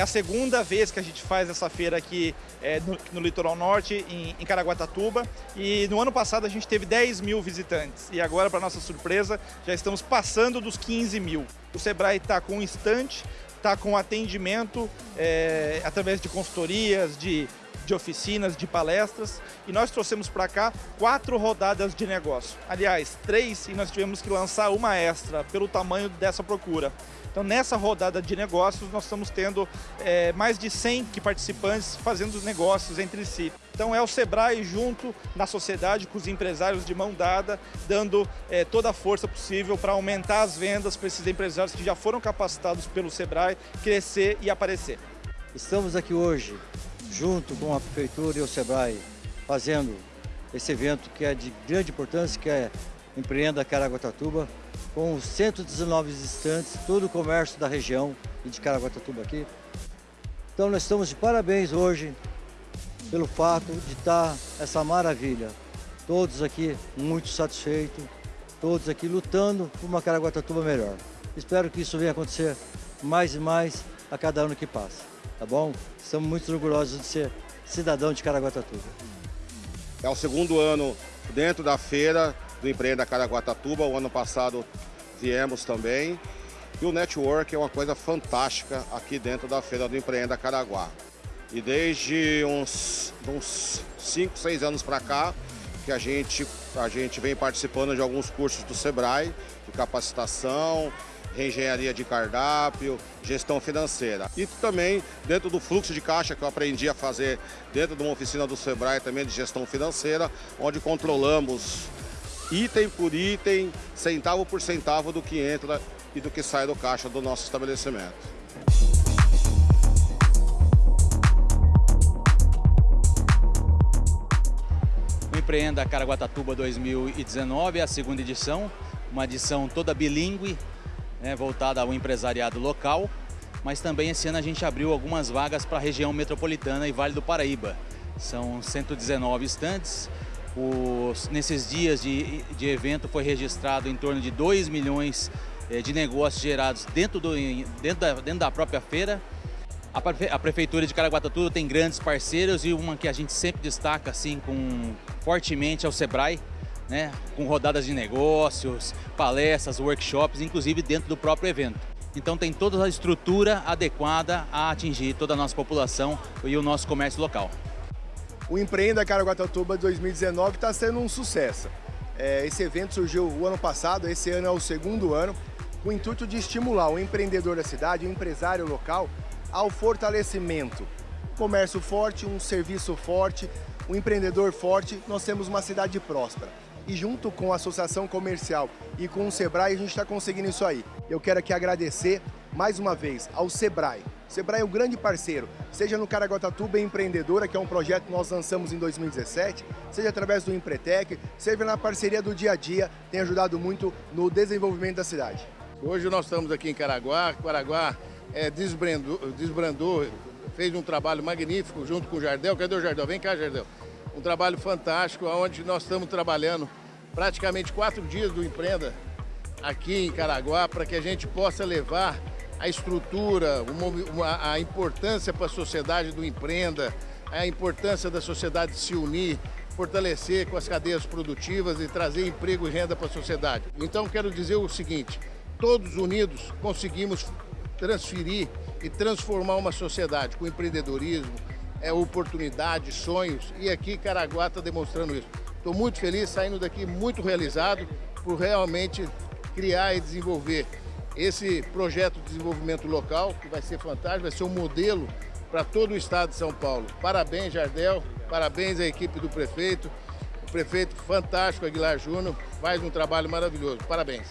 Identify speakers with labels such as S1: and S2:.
S1: a segunda vez que a gente faz essa feira aqui é, no, no, Litoral Norte, em, em Caraguatatuba. E no ano passado a gente teve 10 mil visitantes. E agora, para nossa surpresa, já estamos passando dos 15 mil. O Sebrae está com um está com atendimento é, através de consultorias, de de oficinas, de palestras, e nós trouxemos para cá quatro rodadas de negócio. Aliás, três, e nós tivemos que lançar uma extra pelo tamanho dessa procura. Então, nessa rodada de negócios, nós estamos tendo é, mais de 100 participantes fazendo negócios entre si. Então, é o Sebrae junto na sociedade, com os empresários de mão dada, dando é, toda a força possível para aumentar as vendas para esses empresários que já foram capacitados pelo Sebrae, crescer e aparecer.
S2: Estamos aqui hoje junto com a Prefeitura e o SEBRAE, fazendo esse evento que é de grande importância, que é Empreenda Caraguatatuba, com 119 estantes, todo o comércio da região e de Caraguatatuba aqui. Então nós estamos de parabéns hoje pelo fato de estar essa maravilha. Todos aqui muito satisfeitos, todos aqui lutando por uma Caraguatatuba melhor. Espero que isso venha acontecer mais e mais a cada ano que passa tá bom? Estamos muito orgulhosos de ser cidadão de Caraguatatuba.
S3: É o segundo ano dentro da feira do Empreenda Caraguatatuba. O ano passado viemos também. E o network é uma coisa fantástica aqui dentro da feira do Empreenda Caraguá. E desde uns 5, 6 anos para cá, que a gente, a gente vem participando de alguns cursos do SEBRAE, de capacitação, engenharia de cardápio, gestão financeira. E também dentro do fluxo de caixa que eu aprendi a fazer dentro de uma oficina do Sebrae também de gestão financeira, onde controlamos item por item, centavo por centavo do que entra e do que sai do caixa do nosso estabelecimento.
S4: Empreenda Caraguatatuba 2019 é a segunda edição, uma edição toda bilíngue, né, voltada ao empresariado local, mas também esse ano a gente abriu algumas vagas para a região metropolitana e Vale do Paraíba. São 119 estantes. Os, nesses dias de, de evento foi registrado em torno de 2 milhões eh, de negócios gerados dentro, do, dentro, da, dentro da própria feira. A, a Prefeitura de Caraguatatuba tem grandes parceiros e uma que a gente sempre destaca assim com, fortemente é o Sebrae, né, com rodadas de negócios, palestras, workshops, inclusive dentro do próprio evento. Então tem toda a estrutura adequada a atingir toda a nossa população e o nosso comércio local.
S5: O Empreenda Caraguatatuba 2019 está sendo um sucesso. É, esse evento surgiu o ano passado, esse ano é o segundo ano, com o intuito de estimular o empreendedor da cidade, o empresário local, ao fortalecimento. Comércio forte, um serviço forte, um empreendedor forte, nós temos uma cidade próspera e junto com a Associação Comercial e com o Sebrae a gente está conseguindo isso aí. Eu quero aqui agradecer mais uma vez ao Sebrae. O Sebrae é um grande parceiro, seja no Caraguatatuba Empreendedora, que é um projeto que nós lançamos em 2017, seja através do Empretec, seja na parceria do dia a dia, tem ajudado muito no desenvolvimento da cidade.
S6: Hoje nós estamos aqui em Caraguá, Caraguá é, desbrandou, desbrandou, fez um trabalho magnífico junto com o Jardel. Cadê o Jardel? Vem cá, Jardel um trabalho fantástico, onde nós estamos trabalhando praticamente quatro dias do Empreenda aqui em Caraguá, para que a gente possa levar a estrutura, a importância para a sociedade do Empreenda, a importância da sociedade se unir, fortalecer com as cadeias produtivas e trazer emprego e renda para a sociedade. Então quero dizer o seguinte, todos unidos conseguimos transferir e transformar uma sociedade com empreendedorismo, é oportunidade, sonhos, e aqui Caraguá está demonstrando isso. Estou muito feliz, saindo daqui muito realizado por realmente criar e desenvolver esse projeto de desenvolvimento local, que vai ser fantástico, vai ser um modelo para todo o estado de São Paulo. Parabéns, Jardel, parabéns à equipe do prefeito, o prefeito fantástico Aguilar Júnior, faz um trabalho maravilhoso. Parabéns.